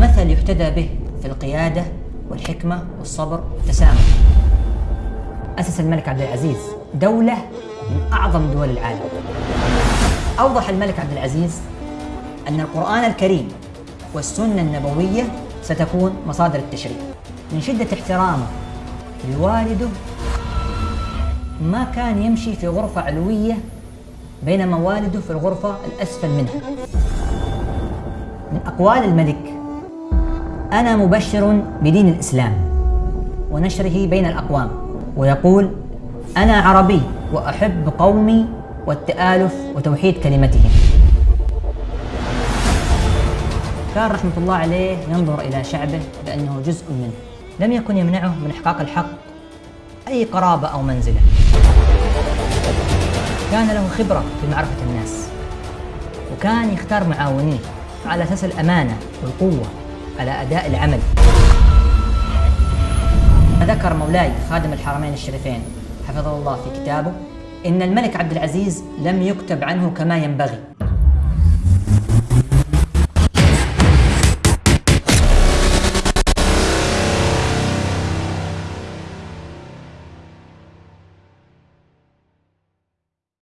مثل يحتذى به في القيادة والحكمة والصبر والتسامح. أسس الملك عبد العزيز دولة من أعظم دول العالم. أوضح الملك عبد العزيز أن القرآن الكريم والسنة النبوية ستكون مصادر التشريع. من شدة احترامه لوالده ما كان يمشي في غرفة علوية بينما والده في الغرفة الأسفل منها. من أقوال الملك أنا مبشر بدين الإسلام ونشره بين الأقوام. ويقول أنا عربي وأحب قومي والتآلف وتوحيد كلمتهم. كان رحمة الله عليه ينظر إلى شعبه بأنه جزء منه. لم يكن يمنعه من إحقاق الحق أي قرابة أو منزلة. كان له خبرة في معرفة الناس وكان يختار معاونيه على أساس الأمانة والقوة. على أداء العمل. ذكر مولاي خادم الحرمين الشريفين حفظه الله في كتابه إن الملك عبد العزيز لم يكتب عنه كما ينبغي.